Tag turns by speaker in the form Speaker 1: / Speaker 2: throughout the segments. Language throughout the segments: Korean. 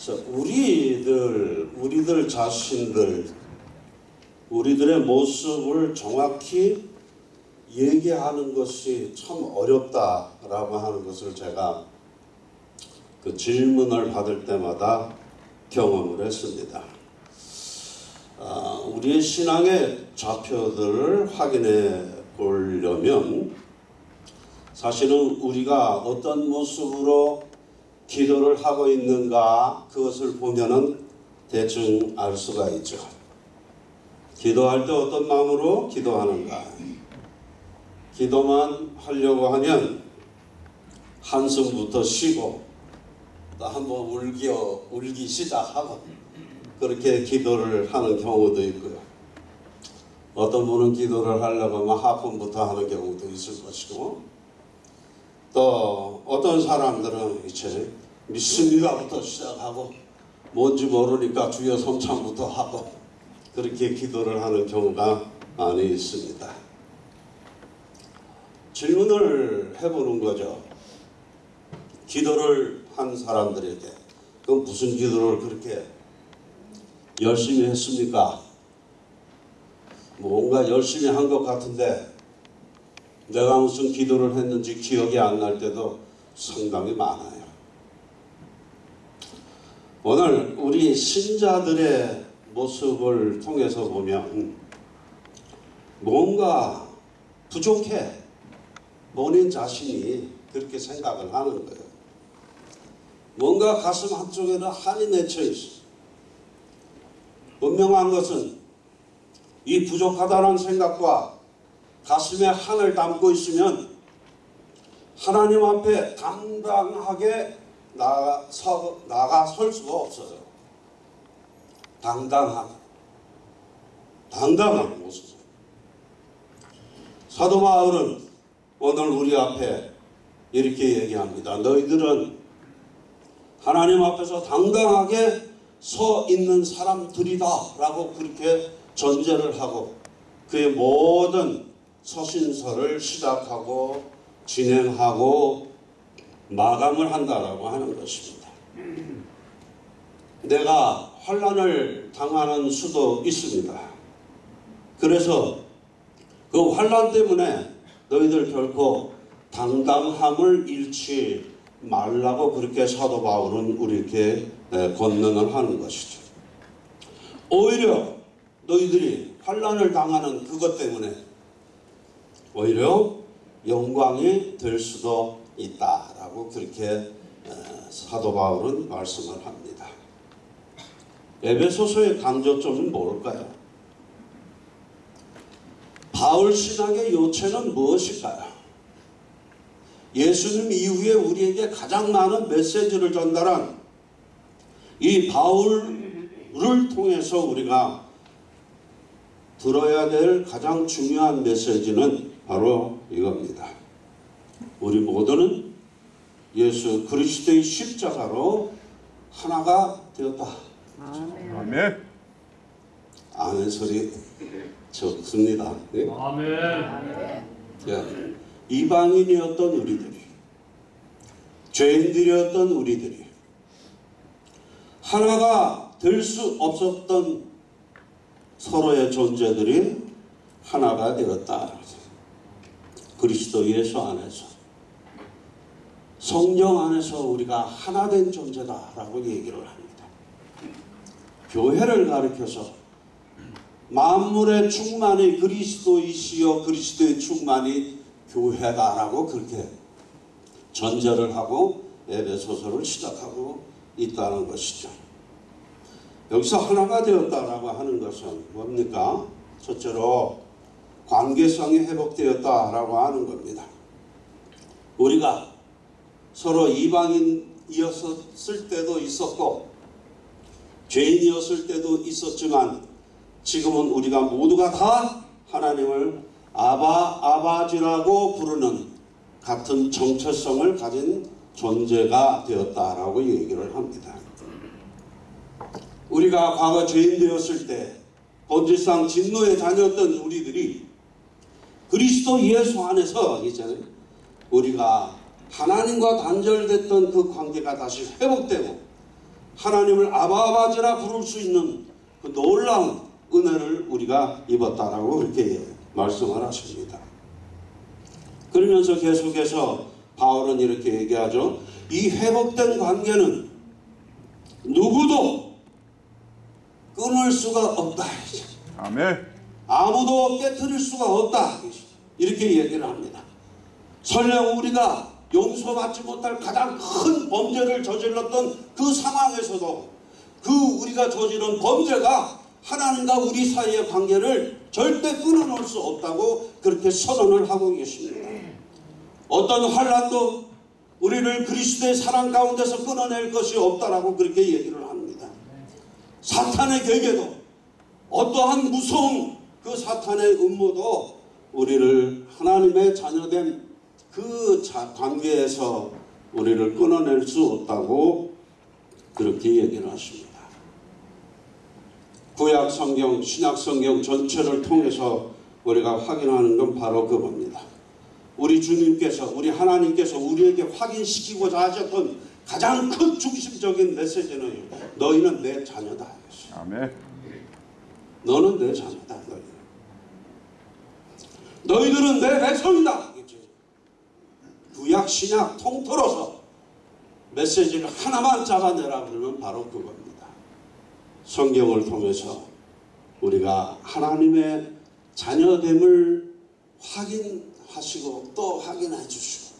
Speaker 1: 자, 우리들, 우리들 자신들, 우리들의 모습을 정확히 얘기하는 것이 참 어렵다라고 하는 것을 제가 그 질문을 받을 때마다 경험을 했습니다. 아, 우리의 신앙의 좌표들을 확인해 보려면 사실은 우리가 어떤 모습으로 기도를 하고 있는가 그것을 보면은 대충 알 수가 있죠. 기도할 때 어떤 마음으로 기도하는가. 기도만 하려고 하면 한숨부터 쉬고 또 한번 울기, 울기 시작하고 그렇게 기도를 하는 경우도 있고요. 어떤 분은 기도를 하려고 하면 하품부터 하는 경우도 있을 것이고 또 어떤 사람들은 이제 믿습니다부터 시작하고 뭔지 모르니까 주여 성찬부터 하고 그렇게 기도를 하는 경우가 많이 있습니다. 질문을 해보는 거죠. 기도를 한 사람들에게 그럼 무슨 기도를 그렇게 열심히 했습니까? 뭔가 열심히 한 것 같은데 내가 무슨 기도를 했는지 기억이 안 날 때도 상당히 많아요. 오늘 우리 신자들의 모습을 통해서 보면 뭔가 부족해 본인 자신이 그렇게 생각을 하는 거예요. 뭔가 가슴 한쪽에는 한이 맺혀 있어. 분명한 것은 이 부족하다는 생각과 가슴에 한을 담고 있으면 하나님 앞에 당당하게 나가, 나가 설 수가 없어요. 당당하게. 당당한 모습. 사도 바울은 오늘 우리 앞에 이렇게 얘기합니다. 너희들은 하나님 앞에서 당당하게 서 있는 사람들이다 라고 그렇게 전제를 하고 그의 모든 서신서를 시작하고 진행하고 마감을 한다라고 하는 것입니다. 내가 환란을 당하는 수도 있습니다. 그래서 그 환란 때문에 너희들 결코 당당함을 잃지 말라고 그렇게 사도 바울은 우리에게 권면을 하는 것이죠. 오히려 너희들이 환란을 당하는 그것 때문에 오히려 영광이 될 수도 있다 라고 그렇게 사도 바울은 말씀을 합니다. 에베소서의 강조점은 뭘까요? 바울 신앙의 요체는 무엇일까요? 예수님 이후에 우리에게 가장 많은 메시지를 전달한 이 바울을 통해서 우리가 들어야 될 가장 중요한 메시지는 바로 이겁니다. 우리 모두는 예수 그리스도의 십자가로 하나가 되었다.
Speaker 2: 아멘.
Speaker 1: 아멘 소리 적습니다. 네?
Speaker 3: 아멘.
Speaker 1: 예. 이방인이었던 우리들이 죄인들이었던 우리들이 하나가 될 수 없었던 서로의 존재들이 하나가 되었다. 그리스도 예수 안에서 성령 안에서 우리가 하나 된 존재다라고 얘기를 합니다. 교회를 가리켜서 만물의 충만이 그리스도이시여 그리스도의 충만이 교회다라고 그렇게 전제를 하고 에베소서를 시작하고 있다는 것이죠. 여기서 하나가 되었다라고 하는 것은 뭡니까? 첫째로 관계성이 회복되었다라고 하는 겁니다. 우리가 서로 이방인이었을 때도 있었고 죄인이었을 때도 있었지만 지금은 우리가 모두가 다 하나님을 아바 아바지라고 부르는 같은 정체성을 가진 존재가 되었다라고 얘기를 합니다. 우리가 과거 죄인 되었을 때 본질상 진노에 다녔던 우리들이 그리스도 예수 안에서 이제 우리가 하나님과 단절됐던 그 관계가 다시 회복되고 하나님을 아바아바지라 부를 수 있는 그 놀라운 은혜를 우리가 입었다라고 그렇게 말씀을 하십니다. 그러면서 계속해서 바울은 이렇게 얘기하죠. 이 회복된 관계는 누구도 끊을 수가 없다.
Speaker 2: 아멘.
Speaker 1: 아무도 깨뜨릴 수가 없다. 이렇게 얘기를 합니다. 설령 우리가 용서받지 못할 가장 큰 범죄를 저질렀던 그 상황에서도 그 우리가 저지른 범죄가 하나님과 우리 사이의 관계를 절대 끊어놓을 수 없다고 그렇게 선언을 하고 계십니다. 어떤 환란도 우리를 그리스도의 사랑 가운데서 끊어낼 것이 없다라고 그렇게 얘기를 합니다. 사탄의 계계도 어떠한 무서운 그 사탄의 음모도 우리를 하나님의 자녀된 그 자- 관계에서 우리를 끊어낼 수 없다고 그렇게 얘기를 하십니다. 구약 성경, 신약 성경 전체를 통해서 우리가 확인하는 건 바로 그겁니다. 우리 주님께서, 우리 하나님께서 우리에게 확인시키고자 하셨던 가장 큰 중심적인 메시지는 너희는 내 자녀다.
Speaker 2: 아멘.
Speaker 1: 너는 내 자녀다. 너희는. 너희들은 내 백성이다. 구약 신약 통틀어서 메시지를 하나만 잡아내라 그러면 바로 그겁니다. 성경을 통해서 우리가 하나님의 자녀됨을 확인하시고 또 확인해 주시고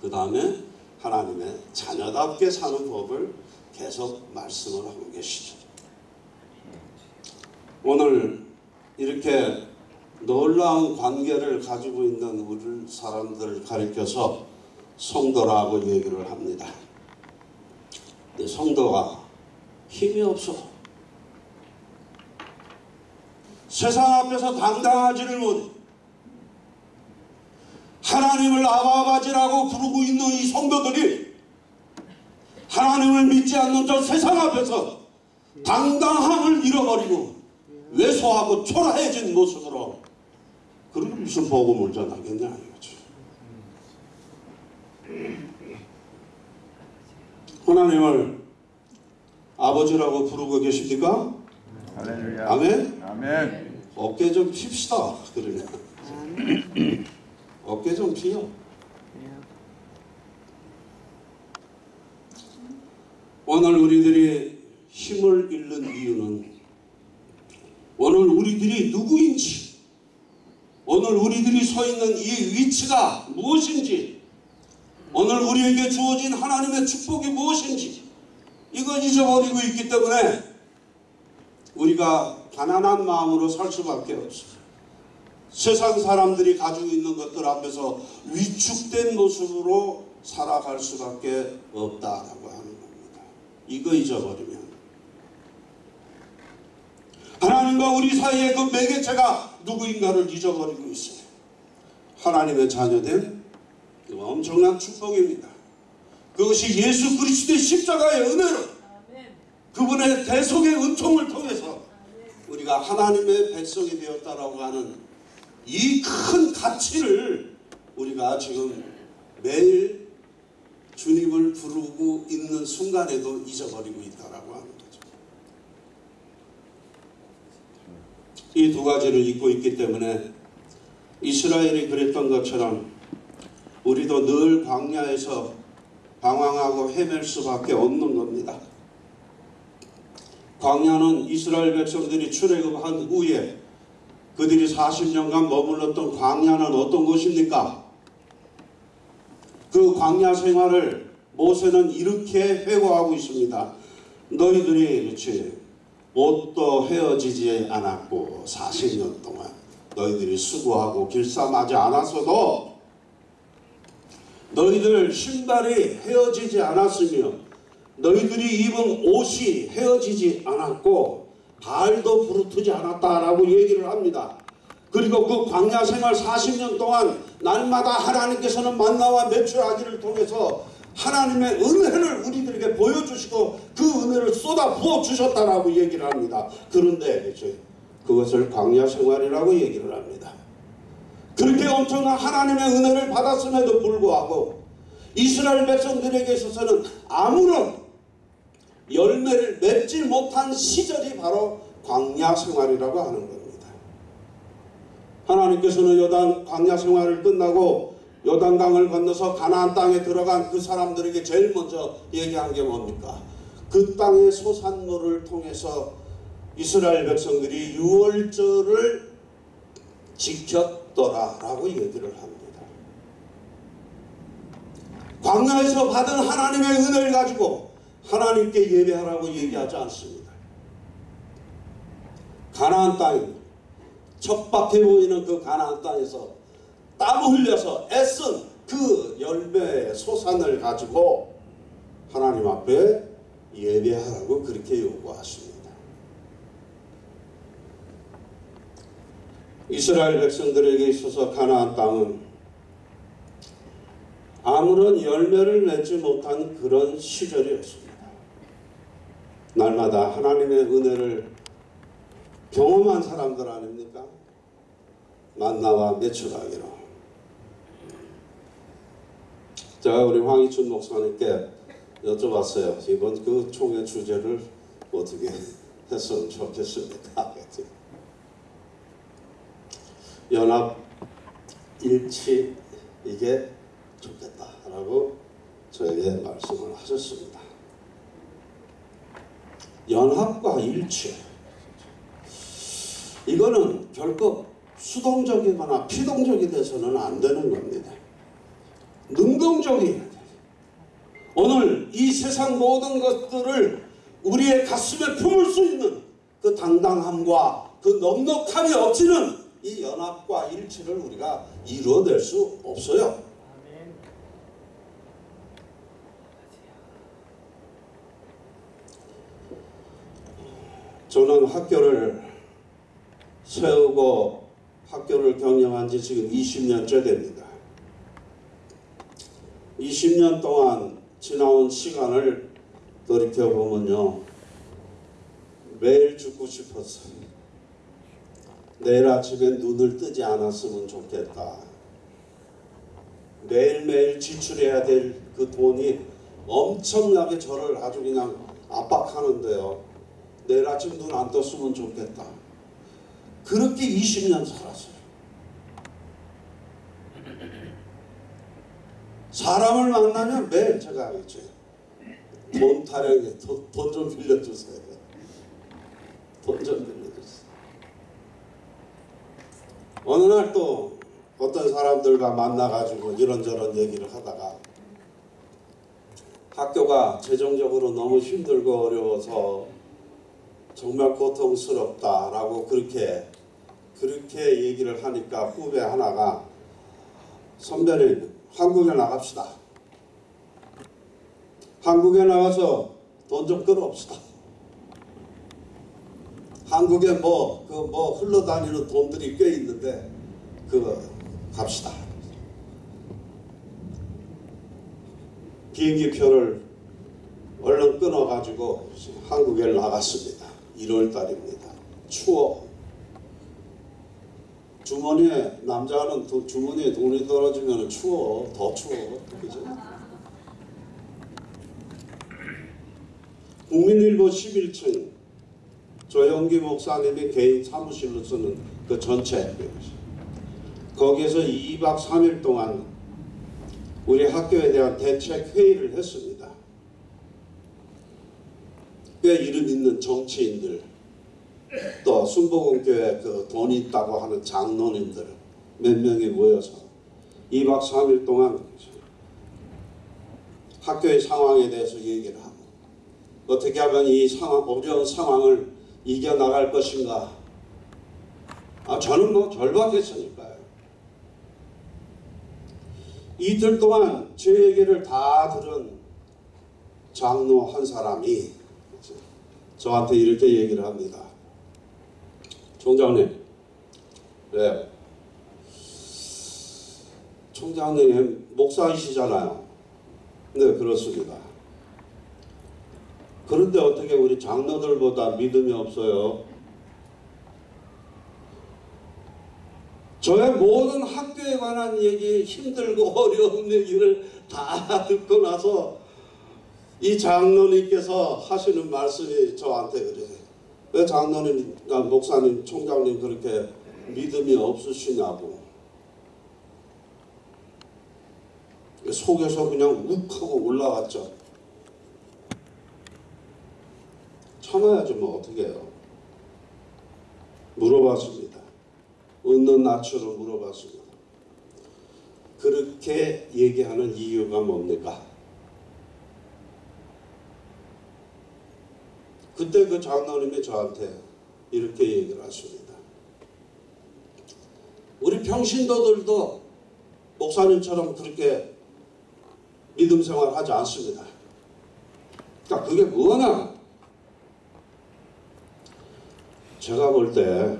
Speaker 1: 그 다음에 하나님의 자녀답게 사는 법을 계속 말씀을 하고 계시죠. 오늘 이렇게 놀라운 관계를 가지고 있는 우리 사람들을 가리켜서 성도라고 얘기를 합니다. 근데 성도가 힘이 없어. 세상 앞에서 당당하지를 못해. 하나님을 아바바지라고 부르고 있는 이 성도들이 하나님을 믿지 않는 저 세상 앞에서 당당함을 잃어버리고 왜소하고 초라해진 모습으로 그리고 무슨 복음을 전하겠냐 이거죠. 하나님을 아버지라고 부르고 계십니까?
Speaker 2: 할렐루야.
Speaker 1: 아멘?
Speaker 2: 아멘.
Speaker 1: 어깨 좀 핍시다. 그러면 어깨 좀 피요. 오늘 우리들이 힘을 잃는 이유는 오늘 우리들이 누구인지 오늘 우리들이 서 있는 이 위치가 무엇인지 오늘 우리에게 주어진 하나님의 축복이 무엇인지 이걸 잊어버리고 있기 때문에 우리가 가난한 마음으로 살 수밖에 없어요. 세상 사람들이 가지고 있는 것들 앞에서 위축된 모습으로 살아갈 수밖에 없다라고 하는 겁니다. 이거 잊어버리면 하나님과 우리 사이의 그 매개체가 누구인가를 잊어버리고 있어요. 하나님의 자녀된 그 엄청난 축복입니다. 그것이 예수 그리스도의 십자가의 은혜로 그분의 대속의 은총을 통해서 우리가 하나님의 백성이 되었다라고 하는 이 큰 가치를 우리가 지금 매일 주님을 부르고 있는 순간에도 잊어버리고 있다라고 거 이 두 가지를 잊고 있기 때문에 이스라엘이 그랬던 것처럼 우리도 늘 광야에서 방황하고 헤맬 수밖에 없는 겁니다. 광야는 이스라엘 백성들이 출애굽한 후에 그들이 40년간 머물렀던 광야는 어떤 곳입니까? 그 광야 생활을 모세는 이렇게 회고하고 있습니다. 너희들이 그렇지 옷도 헤어지지 않았고 40년 동안 너희들이 수고하고 길쌈하지 않았어도 너희들 신발이 헤어지지 않았으며 너희들이 입은 옷이 헤어지지 않았고 발도 부르트지 않았다라고 얘기를 합니다. 그리고 그 광야 생활 40년 동안 날마다 하나님께서는 만나와 매출하기를 통해서 하나님의 은혜를 우리들에게 보여주시고 그 은혜를 쏟아 부어 주셨다라고 얘기를 합니다. 그런데? 그것을 광야 생활이라고 얘기를 합니다. 그렇게 엄청난 하나님의 은혜를 받았음에도 불구하고 이스라엘 백성들에게 있어서는 아무런 열매를 맺지 못한 시절이 바로 광야 생활이라고 하는 겁니다. 하나님께서는 요단 광야 생활을 끝나고 요단강을 건너서 가나안 땅에 들어간 그 사람들에게 제일 먼저 얘기한 게 뭡니까? 그 땅의 소산물을 통해서 이스라엘 백성들이 유월절을 지켰더라라고 얘기를 합니다. 광야에서 받은 하나님의 은혜를 가지고 하나님께 예배하라고 얘기하지 않습니다. 가나안 땅입니다. 척박해 보이는 그 가나안 땅에서 땀 흘려서 애쓴 그 열매의 소산을 가지고 하나님 앞에 예배하라고 그렇게 요구하십니다. 이스라엘 백성들에게 있어서 가나안 땅은 아무런 열매를 맺지 못한 그런 시절이었습니다. 날마다 하나님의 은혜를 경험한 사람들 아닙니까? 만나와 매출하기로. 제가 우리 황희춘 목사님께 여쭤봤어요. 이번 그 총회 주제를 어떻게 했으면 좋겠습니까? 연합 일치 이게 좋겠다라고 저에게 말씀을 하셨습니다. 연합과 일치 이거는 결코 수동적이거나 피동적이 돼서는 안 되는 겁니다. 능동적이어야 돼요. 오늘 이 세상 모든 것들을 우리의 가슴에 품을 수 있는 그 당당함과 그 넉넉함이 없이는 이 연합과 일치를 우리가 이루어낼 수 없어요. 저는 학교를 세우고 학교를 경영한 지 지금 20년째 됩니다. 20년 동안 지나온 시간을 돌이켜보면요. 매일 죽고 싶었어요. 내일 아침에 눈을 뜨지 않았으면 좋겠다. 매일매일 지출해야 될 그 돈이 엄청나게 저를 아주 그냥 압박하는데요. 내일 아침 눈 안 떴으면 좋겠다. 그렇게 20년 살았어요. 사람을 만나면 매일 제가 하겠죠. 돈 타령해, 돈좀 빌려주세요. 돈 좀 빌려주세요. 어느 날 또 어떤 사람들과 만나가지고 이런저런 얘기를 하다가 학교가 재정적으로 너무 힘들고 어려워서 정말 고통스럽다라고 그렇게 그렇게 얘기를 하니까 후배 하나가 선배님 한국에 나갑시다. 한국에 나가서 돈 좀 끌어옵시다. 한국에 뭐 그 뭐 흘러다니는 돈들이 꽤 있는데 그거 갑시다. 비행기 표를 얼른 끊어가지고 한국에 나갔습니다. 1월 달입니다. 추워. 주머니에 남자는 도, 주머니에 돈이 떨어지면 추워. 더 추워. 그죠? 국민일보 11층 조영기 목사님이 개인 사무실로 쓰는 그 전체 거기에서 2박 3일 동안 우리 학교에 대한 대책 회의를 했습니다. 꽤 이름 있는 정치인들 또 순복음교회 그 돈 있다고 하는 장로님들 몇 명이 모여서 2박 3일 동안 학교의 상황에 대해서 얘기를 하고 어떻게 하면 이 상황, 어려운 상황을 이겨나갈 것인가 아 저는 뭐 절박했으니까요 이틀 동안 제 얘기를 다 들은 장로 한 사람이 저한테 이렇게 얘기를 합니다. 총장님, 네. 총장님 목사이시잖아요. 네, 그렇습니다. 그런데 어떻게 우리 장로들보다 믿음이 없어요? 저의 모든 학교에 관한 얘기, 힘들고 어려운 얘기를 다 듣고 나서 이 장로님께서 하시는 말씀이 저한테 그래요. 왜 장로님, 아, 목사님, 총장님 그렇게 믿음이 없으시냐고. 속에서 그냥 욱 하고 올라왔죠. 참아야죠, 뭐 어떻게 해요. 물어봤습니다. 얻는 낯으로 물어봤습니다. 그렇게 얘기하는 이유가 뭡니까? 그때 그 장로님이 저한테 이렇게 얘기를 하십니다. 우리 평신도들도 목사님처럼 그렇게 믿음 생활 하지 않습니다. 그러니까 그게 뭐냐? 제가 볼 때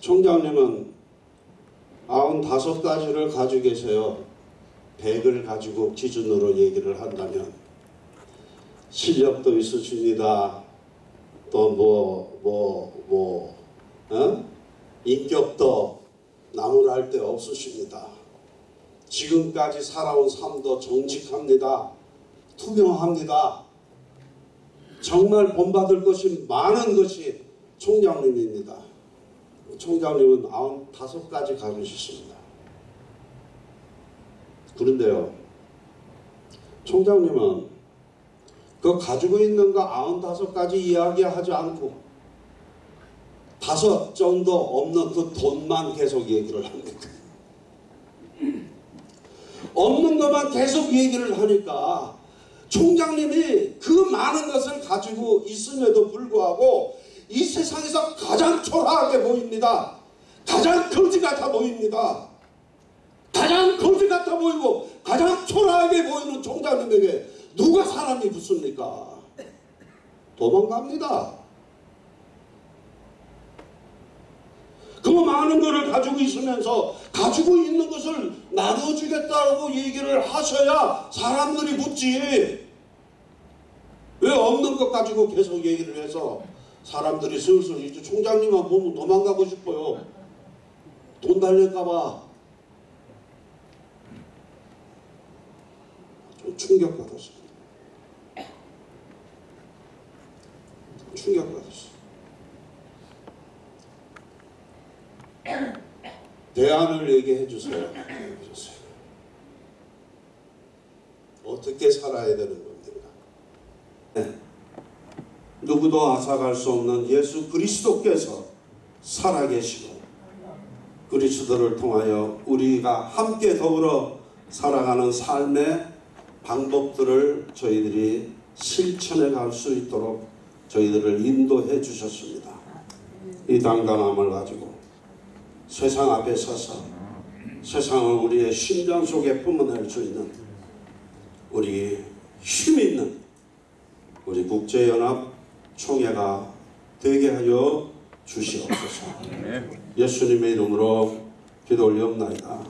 Speaker 1: 총장님은 아흔다섯 가지를 가지고 계세요. 백을 가지고 기준으로 얘기를 한다면 실력도 있으십니다. 또 뭐 뭐 뭐 어? 인격도 나무랄 데 없으십니다. 지금까지 살아온 삶도 정직합니다. 투명합니다. 정말 본받을 것이 많은 것이 총장님입니다. 총장님은 아흔 다섯 가지 가지셨습니다. 그런데요, 총장님은 그 가지고 있는 거 아흔 다섯 가지 이야기하지 않고 다섯 정도 없는 그 돈만 계속 얘기를 합니다. 없는 것만 계속 얘기를 하니까 총장님이 그 많은 것을 가지고 있음에도 불구하고 이 세상에서 가장 초라하게 보입니다. 가장 거지 같아 보입니다. 가장 거지 같아 보이고 가장 초라하게 보이는 총장님에게 누가 사람이 붙습니까? 도망갑니다. 그 많은 것을 가지고 있으면서 가지고 있는 것을 나눠주겠다고 얘기를 하셔야 사람들이 묻지. 왜 없는 것 가지고 계속 얘기를 해서 사람들이 슬슬 이제 총장님만 보면 도망가고 싶어요. 돈 달릴까봐. 좀 충격받았어요. 충격받았어요. 대안을 얘기해 주세요. 어떻게 살아야 되는 겁니까? 네. 누구도 앗아갈 수 없는 예수 그리스도께서 살아계시고 그리스도를 통하여 우리가 함께 더불어 살아가는 삶의 방법들을 저희들이 실천해 갈 수 있도록 저희들을 인도해 주셨습니다. 이 당당함을 가지고 세상 앞에 서서 세상을 우리의 심장 속에 품어낼 수 있는 우리 힘 있는 우리 국제연합 총회가 되게 하여 주시옵소서.
Speaker 2: 아멘.
Speaker 1: 예수님의 이름으로 기도 올리옵나이다.